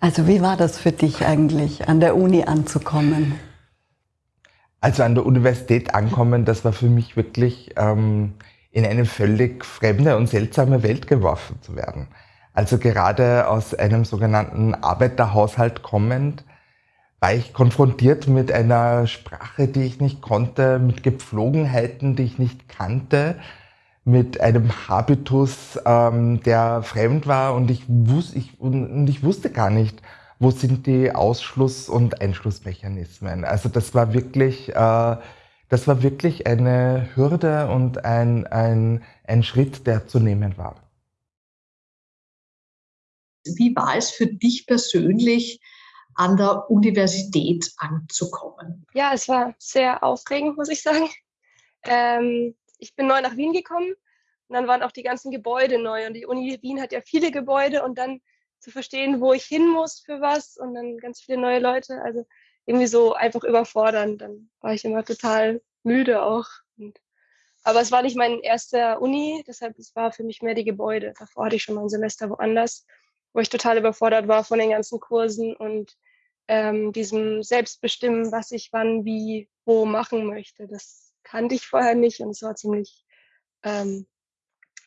Also wie war das für dich eigentlich, an der Uni anzukommen? Also an der Universität ankommen, das war für mich wirklich ähm, in eine völlig fremde und seltsame Welt geworfen zu werden. Also gerade aus einem sogenannten Arbeiterhaushalt kommend, war ich konfrontiert mit einer Sprache, die ich nicht konnte, mit Gepflogenheiten, die ich nicht kannte, mit einem Habitus, ähm, der fremd war und ich, wus ich, und ich wusste gar nicht, wo sind die Ausschluss- und Einschlussmechanismen. Also das war wirklich, äh, das war wirklich eine Hürde und ein, ein, ein Schritt, der zu nehmen war. Wie war es für dich persönlich, an der Universität anzukommen? Ja, es war sehr aufregend, muss ich sagen. Ähm, ich bin neu nach Wien gekommen und dann waren auch die ganzen Gebäude neu und die Uni Wien hat ja viele Gebäude und dann zu verstehen, wo ich hin muss für was und dann ganz viele neue Leute. Also irgendwie so einfach überfordernd. Dann war ich immer total müde auch. Und, aber es war nicht mein erster Uni, deshalb es war für mich mehr die Gebäude. Davor hatte ich schon mal ein Semester woanders, wo ich total überfordert war von den ganzen Kursen und ähm, diesem Selbstbestimmen, was ich wann, wie, wo machen möchte. Das kannte ich vorher nicht und es war ziemlich ähm,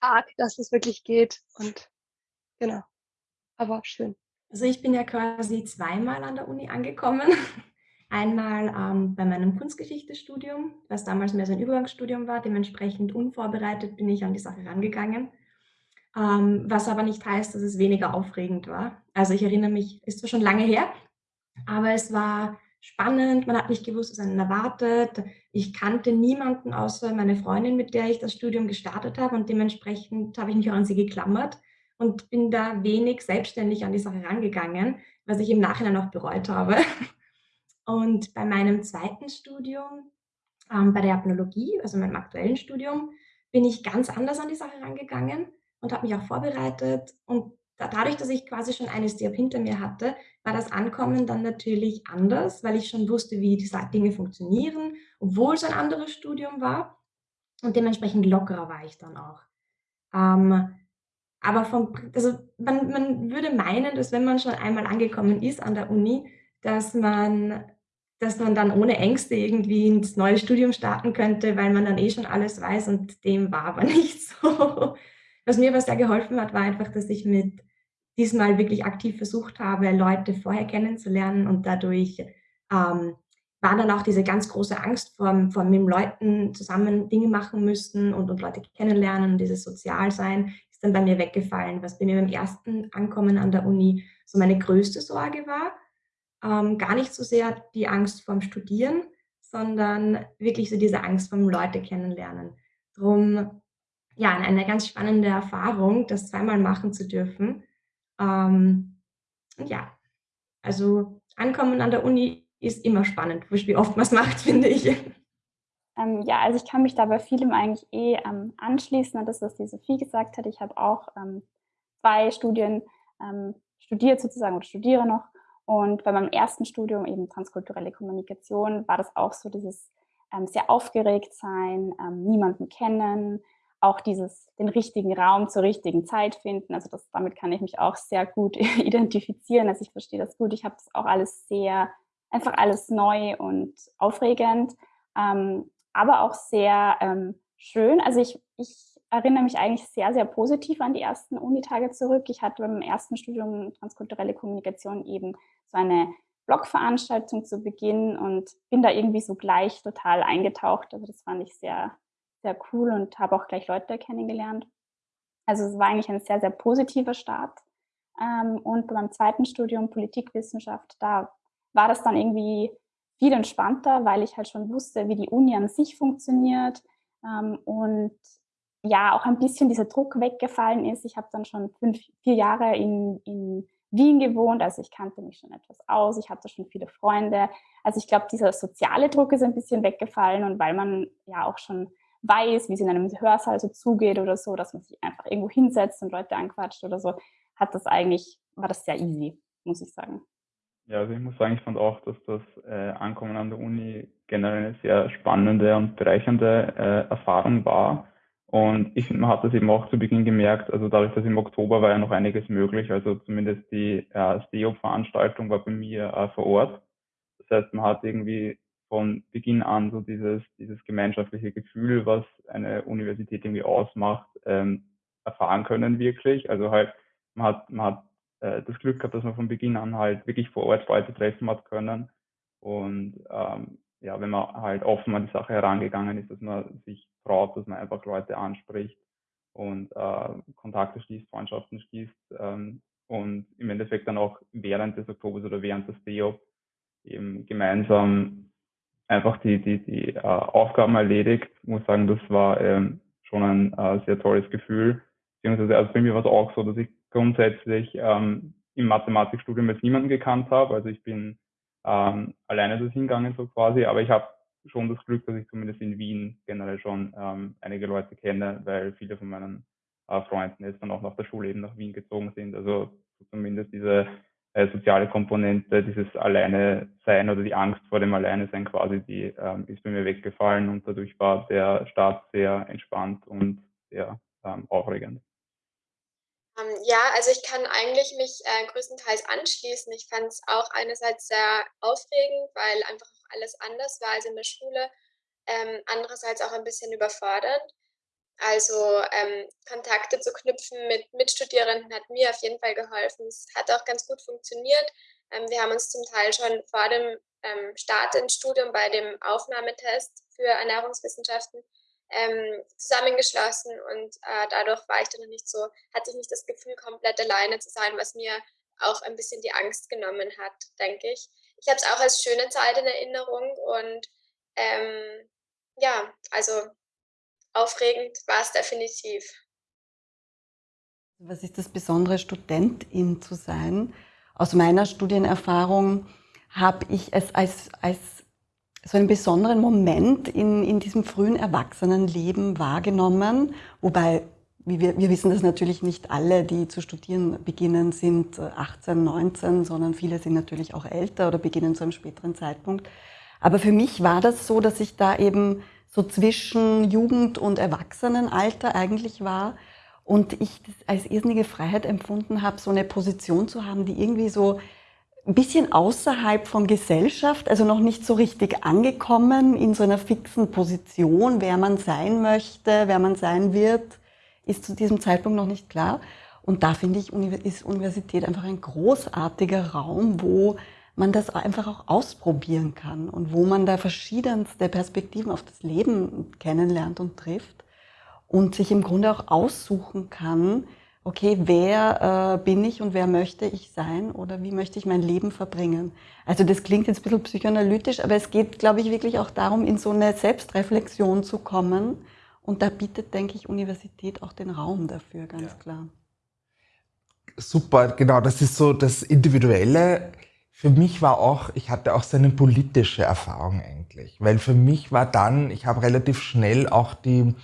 arg, dass es wirklich geht. Und genau aber schön. Also ich bin ja quasi zweimal an der Uni angekommen. Einmal ähm, bei meinem Kunstgeschichtestudium, was damals mehr so ein Übergangsstudium war. Dementsprechend unvorbereitet bin ich an die Sache rangegangen. Ähm, was aber nicht heißt, dass es weniger aufregend war. Also ich erinnere mich, ist zwar schon lange her, aber es war spannend. Man hat nicht gewusst, was einen erwartet. Ich kannte niemanden außer meine Freundin, mit der ich das Studium gestartet habe und dementsprechend habe ich mich auch an sie geklammert und bin da wenig selbstständig an die Sache rangegangen, was ich im Nachhinein auch bereut habe. Und bei meinem zweiten Studium, ähm, bei der Apnologie, also meinem aktuellen Studium, bin ich ganz anders an die Sache rangegangen und habe mich auch vorbereitet. Und dadurch, dass ich quasi schon eine Step hinter mir hatte, war das Ankommen dann natürlich anders, weil ich schon wusste, wie die Dinge funktionieren, obwohl es ein anderes Studium war. Und dementsprechend lockerer war ich dann auch. Ähm, aber vom, also man, man würde meinen, dass wenn man schon einmal angekommen ist an der Uni, dass man, dass man dann ohne Ängste irgendwie ins neue Studium starten könnte, weil man dann eh schon alles weiß und dem war aber nicht so. Was mir aber sehr geholfen hat, war einfach, dass ich mit diesmal wirklich aktiv versucht habe, Leute vorher kennenzulernen und dadurch ähm, war dann auch diese ganz große Angst vor, vor mit Leuten zusammen Dinge machen müssen und, und Leute kennenlernen und dieses Sozialsein ist dann bei mir weggefallen, was bei mir beim ersten Ankommen an der Uni so meine größte Sorge war. Ähm, gar nicht so sehr die Angst vorm Studieren, sondern wirklich so diese Angst vom Leute kennenlernen. Drum, ja, eine ganz spannende Erfahrung, das zweimal machen zu dürfen. Ähm, und ja, also Ankommen an der Uni ist immer spannend, wie oft man es macht, finde ich. Ähm, ja, also ich kann mich da bei vielem eigentlich eh ähm, anschließen an das, was die Sophie gesagt hat. Ich habe auch ähm, zwei Studien ähm, studiert sozusagen oder studiere noch. Und bei meinem ersten Studium eben transkulturelle Kommunikation war das auch so dieses ähm, sehr aufgeregt sein, niemanden kennen, auch dieses den richtigen Raum zur richtigen Zeit finden. Also das, damit kann ich mich auch sehr gut identifizieren. Also ich verstehe das gut. Ich habe das auch alles sehr, einfach alles neu und aufregend. Ähm, aber auch sehr ähm, schön. Also ich, ich erinnere mich eigentlich sehr, sehr positiv an die ersten Unitage zurück. Ich hatte beim ersten Studium Transkulturelle Kommunikation eben so eine Blogveranstaltung zu Beginn und bin da irgendwie so gleich total eingetaucht. Also das fand ich sehr, sehr cool und habe auch gleich Leute kennengelernt. Also es war eigentlich ein sehr, sehr positiver Start. Ähm, und beim zweiten Studium Politikwissenschaft, da war das dann irgendwie viel entspannter, weil ich halt schon wusste, wie die Uni an sich funktioniert ähm, und ja, auch ein bisschen dieser Druck weggefallen ist. Ich habe dann schon fünf, vier Jahre in, in Wien gewohnt, also ich kannte mich schon etwas aus, ich hatte schon viele Freunde. Also ich glaube, dieser soziale Druck ist ein bisschen weggefallen und weil man ja auch schon weiß, wie es in einem Hörsaal so zugeht oder so, dass man sich einfach irgendwo hinsetzt und Leute anquatscht oder so, hat das eigentlich, war das sehr easy, muss ich sagen. Ja, also ich muss sagen, ich fand auch, dass das äh, Ankommen an der Uni generell eine sehr spannende und bereichernde äh, Erfahrung war. Und ich finde, man hat das eben auch zu Beginn gemerkt, also dadurch, dass im Oktober war ja noch einiges möglich, also zumindest die äh, STEOP-Veranstaltung war bei mir äh, vor Ort. Das heißt, man hat irgendwie von Beginn an so dieses, dieses gemeinschaftliche Gefühl, was eine Universität irgendwie ausmacht, ähm, erfahren können wirklich. Also halt, man hat, man hat äh, das Glück gehabt, dass man von Beginn an halt wirklich vor Ort Leute treffen hat können. Und ähm, ja, wenn man halt offen an die Sache herangegangen ist, dass man sich traut, dass man einfach Leute anspricht und äh, Kontakte schließt, Freundschaften schließt ähm, und im Endeffekt dann auch während des Oktobers oder während des DEOP eben gemeinsam einfach die, die, die äh, Aufgaben erledigt. Ich muss sagen, das war ähm, schon ein äh, sehr tolles Gefühl. Beziehungsweise also bei mir war es auch so, dass ich grundsätzlich ähm, im Mathematikstudium jetzt niemanden gekannt habe. Also ich bin ähm, alleine das hingegangen so quasi, aber ich habe schon das Glück, dass ich zumindest in Wien generell schon ähm, einige Leute kenne, weil viele von meinen äh, Freunden jetzt dann auch nach der Schule eben nach Wien gezogen sind. Also zumindest diese äh, soziale Komponente, dieses Alleine sein oder die Angst vor dem Alleine sein quasi, die ähm, ist bei mir weggefallen und dadurch war der Start sehr entspannt und sehr ähm, aufregend. Ähm, ja, also ich kann eigentlich mich äh, größtenteils anschließen. Ich fand es auch einerseits sehr aufregend, weil einfach alles anders war als in der Schule. Ähm, andererseits auch ein bisschen überfordernd. Also ähm, Kontakte zu knüpfen mit Mitstudierenden hat mir auf jeden Fall geholfen. Es hat auch ganz gut funktioniert. Ähm, wir haben uns zum Teil schon vor dem ähm, Start ins Studium bei dem Aufnahmetest für Ernährungswissenschaften ähm, zusammengeschlossen und äh, dadurch war ich dann nicht so, hatte ich nicht das Gefühl, komplett alleine zu sein, was mir auch ein bisschen die Angst genommen hat, denke ich. Ich habe es auch als schöne Zeit in Erinnerung und ähm, ja, also aufregend war es definitiv. Was ist das Besondere, Studentin zu sein? Aus meiner Studienerfahrung habe ich es als, als so einen besonderen Moment in, in diesem frühen Erwachsenenleben wahrgenommen, wobei wir, wir wissen das natürlich nicht alle, die zu studieren beginnen, sind 18, 19, sondern viele sind natürlich auch älter oder beginnen zu einem späteren Zeitpunkt. Aber für mich war das so, dass ich da eben so zwischen Jugend- und Erwachsenenalter eigentlich war und ich das als irrsinnige Freiheit empfunden habe, so eine Position zu haben, die irgendwie so ein bisschen außerhalb von Gesellschaft, also noch nicht so richtig angekommen in so einer fixen Position, wer man sein möchte, wer man sein wird, ist zu diesem Zeitpunkt noch nicht klar. Und da finde ich, ist Universität einfach ein großartiger Raum, wo man das einfach auch ausprobieren kann und wo man da verschiedenste Perspektiven auf das Leben kennenlernt und trifft und sich im Grunde auch aussuchen kann, okay, wer äh, bin ich und wer möchte ich sein oder wie möchte ich mein Leben verbringen. Also das klingt jetzt ein bisschen psychoanalytisch, aber es geht, glaube ich, wirklich auch darum, in so eine Selbstreflexion zu kommen. Und da bietet, denke ich, Universität auch den Raum dafür, ganz ja. klar. Super, genau, das ist so das Individuelle. Für mich war auch, ich hatte auch so eine politische Erfahrung eigentlich, weil für mich war dann, ich habe relativ schnell auch die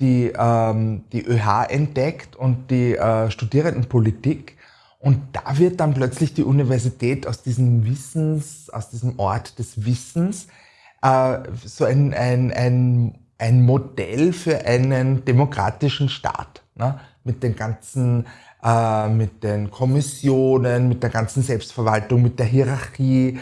die, ähm, die ÖH entdeckt und die äh, Studierendenpolitik. Und da wird dann plötzlich die Universität aus diesem Wissens, aus diesem Ort des Wissens, äh, so ein, ein, ein, ein Modell für einen demokratischen Staat. Ne? Mit den ganzen, äh, mit den Kommissionen, mit der ganzen Selbstverwaltung, mit der Hierarchie,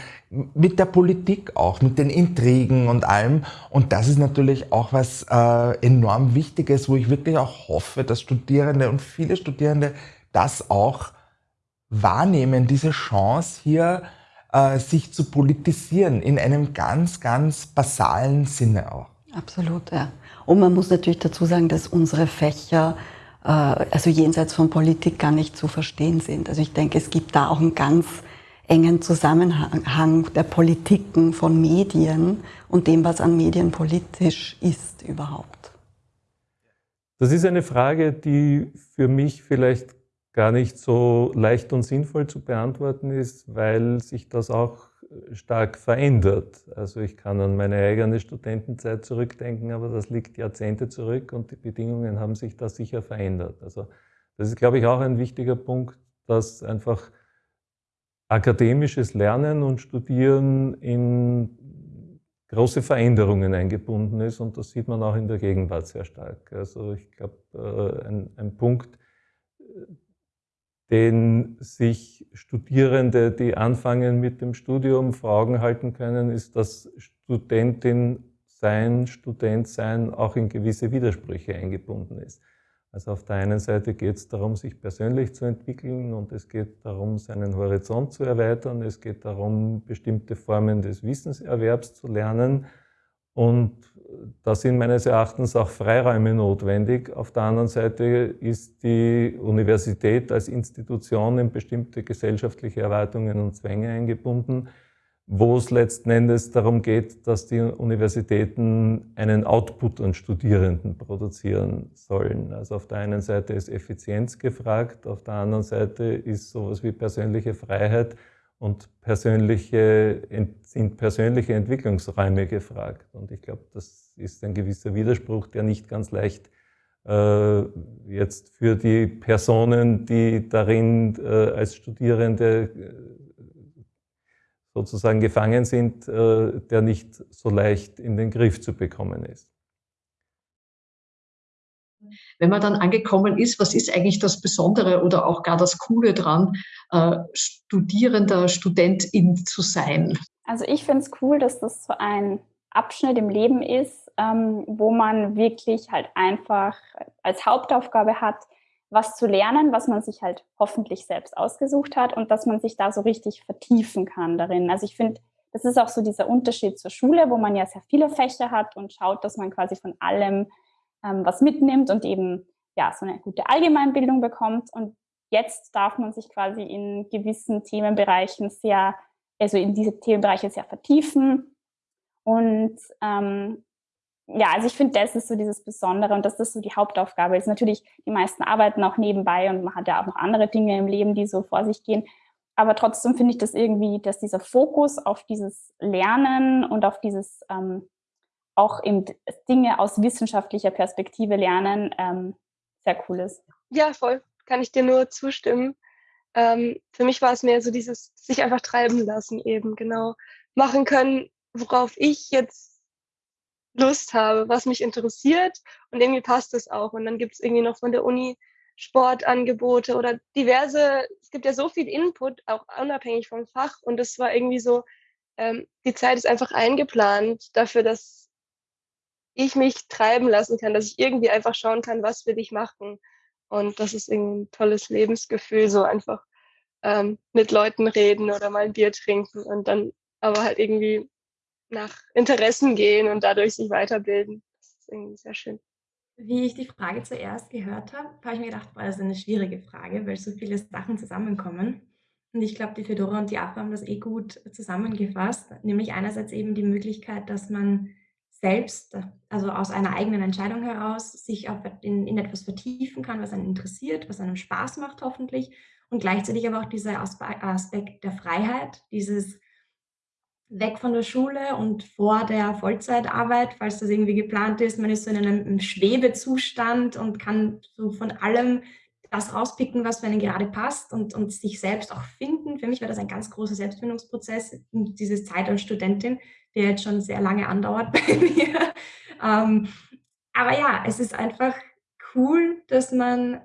mit der Politik auch, mit den Intrigen und allem. Und das ist natürlich auch was äh, enorm Wichtiges, wo ich wirklich auch hoffe, dass Studierende und viele Studierende das auch wahrnehmen, diese Chance hier, äh, sich zu politisieren, in einem ganz, ganz basalen Sinne auch. Absolut, ja. Und man muss natürlich dazu sagen, dass unsere Fächer also jenseits von Politik gar nicht zu verstehen sind. Also ich denke, es gibt da auch ein ganz engen Zusammenhang der Politiken von Medien und dem, was an Medien politisch ist überhaupt? Das ist eine Frage, die für mich vielleicht gar nicht so leicht und sinnvoll zu beantworten ist, weil sich das auch stark verändert. Also ich kann an meine eigene Studentenzeit zurückdenken, aber das liegt Jahrzehnte zurück und die Bedingungen haben sich da sicher verändert. Also das ist, glaube ich, auch ein wichtiger Punkt, dass einfach akademisches Lernen und Studieren in große Veränderungen eingebunden ist und das sieht man auch in der Gegenwart sehr stark. Also ich glaube, äh, ein, ein Punkt, den sich Studierende, die anfangen mit dem Studium, vor Augen halten können, ist, dass Studentin sein, Student sein auch in gewisse Widersprüche eingebunden ist. Also auf der einen Seite geht es darum, sich persönlich zu entwickeln und es geht darum, seinen Horizont zu erweitern. Es geht darum, bestimmte Formen des Wissenserwerbs zu lernen. Und da sind meines Erachtens auch Freiräume notwendig. Auf der anderen Seite ist die Universität als Institution in bestimmte gesellschaftliche Erwartungen und Zwänge eingebunden wo es letzten Endes darum geht, dass die Universitäten einen Output an Studierenden produzieren sollen. Also auf der einen Seite ist Effizienz gefragt, auf der anderen Seite ist sowas wie persönliche Freiheit und persönliche, sind persönliche Entwicklungsräume gefragt. Und ich glaube, das ist ein gewisser Widerspruch, der nicht ganz leicht äh, jetzt für die Personen, die darin äh, als Studierende äh, sozusagen gefangen sind, äh, der nicht so leicht in den Griff zu bekommen ist. Wenn man dann angekommen ist, was ist eigentlich das Besondere oder auch gar das Coole dran, äh, Studierender, Studentin zu sein? Also ich finde es cool, dass das so ein Abschnitt im Leben ist, ähm, wo man wirklich halt einfach als Hauptaufgabe hat, was zu lernen, was man sich halt hoffentlich selbst ausgesucht hat und dass man sich da so richtig vertiefen kann darin. Also ich finde, das ist auch so dieser Unterschied zur Schule, wo man ja sehr viele Fächer hat und schaut, dass man quasi von allem ähm, was mitnimmt und eben ja so eine gute Allgemeinbildung bekommt. Und jetzt darf man sich quasi in gewissen Themenbereichen sehr, also in diese Themenbereiche sehr vertiefen und ähm, ja, also ich finde, das ist so dieses Besondere und dass das so die Hauptaufgabe ist. Natürlich, die meisten arbeiten auch nebenbei und man hat ja auch noch andere Dinge im Leben, die so vor sich gehen. Aber trotzdem finde ich das irgendwie, dass dieser Fokus auf dieses Lernen und auf dieses ähm, auch eben Dinge aus wissenschaftlicher Perspektive lernen ähm, sehr cool ist. Ja, voll. Kann ich dir nur zustimmen. Ähm, für mich war es mehr so dieses sich einfach treiben lassen eben, genau. Machen können, worauf ich jetzt Lust habe, was mich interessiert und irgendwie passt es auch. Und dann gibt es irgendwie noch von der Uni Sportangebote oder diverse, es gibt ja so viel Input, auch unabhängig vom Fach. Und das war irgendwie so, ähm, die Zeit ist einfach eingeplant dafür, dass ich mich treiben lassen kann, dass ich irgendwie einfach schauen kann, was will ich machen. Und das ist ein tolles Lebensgefühl, so einfach ähm, mit Leuten reden oder mal ein Bier trinken und dann aber halt irgendwie nach Interessen gehen und dadurch sich weiterbilden. Das ist irgendwie sehr schön. Wie ich die Frage zuerst gehört habe, habe ich mir gedacht, boah, das ist eine schwierige Frage, weil so viele Sachen zusammenkommen. Und ich glaube, die Fedora und die AFA haben das eh gut zusammengefasst, nämlich einerseits eben die Möglichkeit, dass man selbst, also aus einer eigenen Entscheidung heraus, sich in, in etwas vertiefen kann, was einen interessiert, was einem Spaß macht hoffentlich und gleichzeitig aber auch dieser Aspekt der Freiheit, dieses weg von der Schule und vor der Vollzeitarbeit, falls das irgendwie geplant ist. Man ist so in einem Schwebezustand und kann so von allem das rauspicken, was für einen gerade passt und, und sich selbst auch finden. Für mich war das ein ganz großer Selbstfindungsprozess, diese Zeit als Studentin, der jetzt schon sehr lange andauert bei mir. Ähm, aber ja, es ist einfach cool, dass man,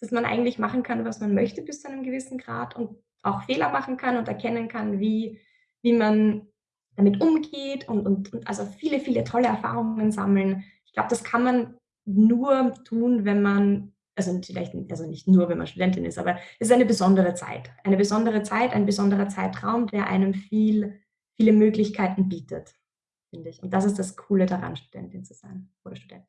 dass man eigentlich machen kann, was man möchte bis zu einem gewissen Grad und auch Fehler machen kann und erkennen kann, wie wie man damit umgeht und, und, und also viele, viele tolle Erfahrungen sammeln. Ich glaube, das kann man nur tun, wenn man, also vielleicht also nicht nur, wenn man Studentin ist, aber es ist eine besondere Zeit. Eine besondere Zeit, ein besonderer Zeitraum, der einem viel, viele Möglichkeiten bietet, finde ich. Und das ist das Coole daran, Studentin zu sein oder Student.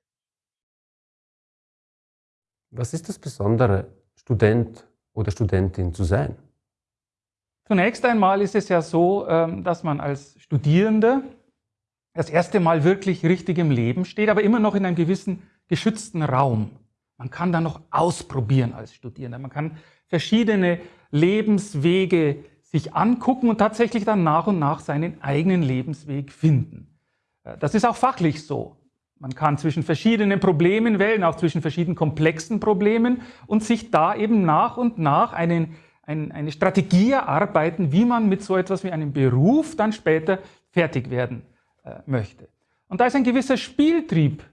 Was ist das Besondere, Student oder Studentin zu sein? Zunächst einmal ist es ja so, ähm, dass man als Studierende das erste Mal wirklich richtig im Leben steht, aber immer noch in einem gewissen geschützten Raum. Man kann da noch ausprobieren als Studierender. Man kann verschiedene Lebenswege sich angucken und tatsächlich dann nach und nach seinen eigenen Lebensweg finden. Äh, das ist auch fachlich so. Man kann zwischen verschiedenen Problemen wählen, auch zwischen verschiedenen komplexen Problemen und sich da eben nach und nach einen ein, eine Strategie erarbeiten, wie man mit so etwas wie einem Beruf dann später fertig werden äh, möchte. Und da ist ein gewisser Spieltrieb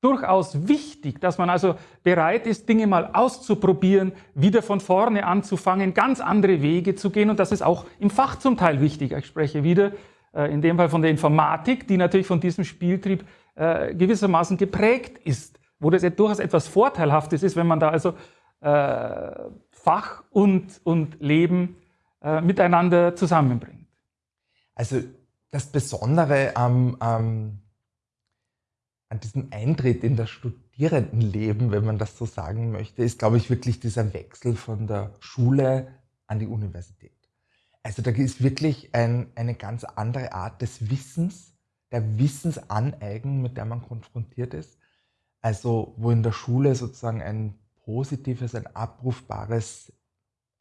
durchaus wichtig, dass man also bereit ist, Dinge mal auszuprobieren, wieder von vorne anzufangen, ganz andere Wege zu gehen. Und das ist auch im Fach zum Teil wichtig. Ich spreche wieder äh, in dem Fall von der Informatik, die natürlich von diesem Spieltrieb äh, gewissermaßen geprägt ist, wo das durchaus etwas Vorteilhaftes ist, wenn man da also äh, Fach und, und Leben miteinander zusammenbringt. Also das Besondere am, am an diesem Eintritt in das Studierendenleben, wenn man das so sagen möchte, ist, glaube ich, wirklich dieser Wechsel von der Schule an die Universität. Also da ist wirklich ein, eine ganz andere Art des Wissens, der Wissensaneignung, mit der man konfrontiert ist. Also wo in der Schule sozusagen ein positives, ein abrufbares,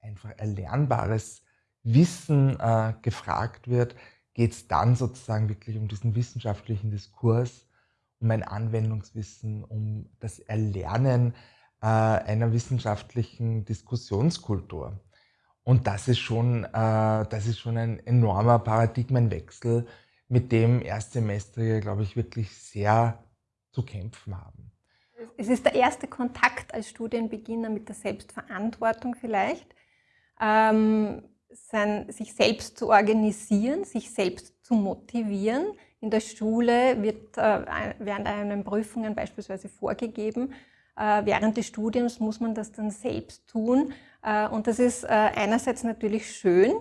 einfach erlernbares Wissen äh, gefragt wird, geht es dann sozusagen wirklich um diesen wissenschaftlichen Diskurs um ein Anwendungswissen, um das Erlernen äh, einer wissenschaftlichen Diskussionskultur. Und das ist, schon, äh, das ist schon ein enormer Paradigmenwechsel, mit dem Erstsemester, glaube ich, wirklich sehr zu kämpfen haben. Es ist der erste Kontakt als Studienbeginner mit der Selbstverantwortung vielleicht. Ähm, sein, sich selbst zu organisieren, sich selbst zu motivieren, in der Schule wird äh, während einen Prüfungen beispielsweise vorgegeben. Äh, während des Studiums muss man das dann selbst tun. Äh, und das ist einerseits natürlich schön.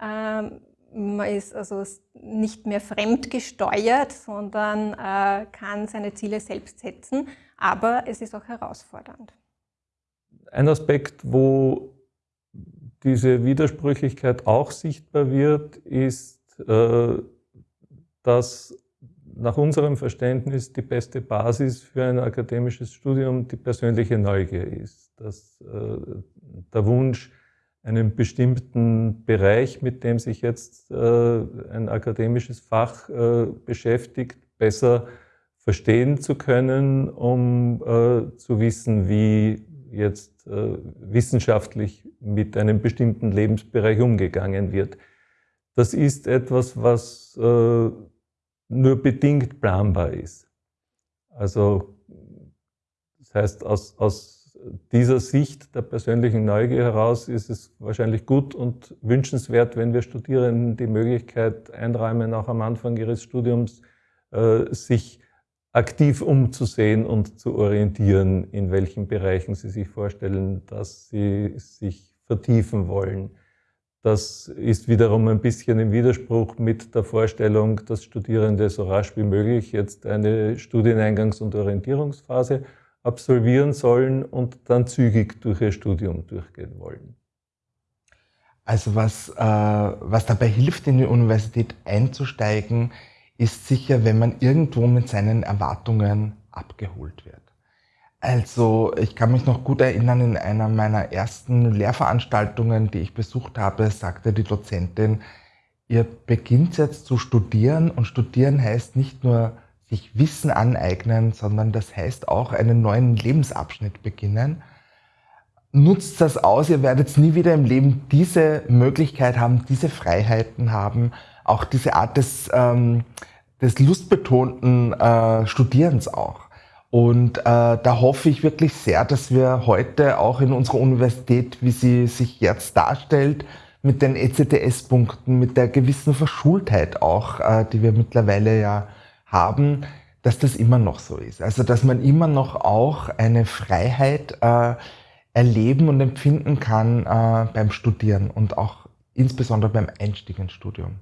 Ähm, man ist also nicht mehr fremdgesteuert, sondern kann seine Ziele selbst setzen. Aber es ist auch herausfordernd. Ein Aspekt, wo diese Widersprüchlichkeit auch sichtbar wird, ist dass nach unserem Verständnis die beste Basis für ein akademisches Studium die persönliche Neugier ist. Dass äh, der Wunsch, einen bestimmten Bereich, mit dem sich jetzt äh, ein akademisches Fach äh, beschäftigt, besser verstehen zu können, um äh, zu wissen, wie jetzt äh, wissenschaftlich mit einem bestimmten Lebensbereich umgegangen wird. Das ist etwas, was äh, nur bedingt planbar ist. Also das heißt, aus, aus dieser Sicht der persönlichen Neugier heraus ist es wahrscheinlich gut und wünschenswert, wenn wir Studierenden die Möglichkeit einräumen, auch am Anfang ihres Studiums äh, sich aktiv umzusehen und zu orientieren, in welchen Bereichen sie sich vorstellen, dass sie sich vertiefen wollen. Das ist wiederum ein bisschen im Widerspruch mit der Vorstellung, dass Studierende so rasch wie möglich jetzt eine Studieneingangs- und Orientierungsphase absolvieren sollen und dann zügig durch ihr Studium durchgehen wollen. Also was, äh, was dabei hilft, in die Universität einzusteigen, ist sicher, wenn man irgendwo mit seinen Erwartungen abgeholt wird. Also ich kann mich noch gut erinnern, in einer meiner ersten Lehrveranstaltungen, die ich besucht habe, sagte die Dozentin, ihr beginnt jetzt zu studieren und studieren heißt nicht nur sich Wissen aneignen, sondern das heißt auch einen neuen Lebensabschnitt beginnen. Nutzt das aus, ihr werdet nie wieder im Leben diese Möglichkeit haben, diese Freiheiten haben, auch diese Art des, ähm, des lustbetonten äh, Studierens auch. Und äh, da hoffe ich wirklich sehr, dass wir heute auch in unserer Universität, wie sie sich jetzt darstellt, mit den ECTS-Punkten, mit der gewissen Verschultheit auch, äh, die wir mittlerweile ja haben, dass das immer noch so ist. Also dass man immer noch auch eine Freiheit äh, erleben und empfinden kann äh, beim Studieren und auch insbesondere beim Einstieg ins Studium.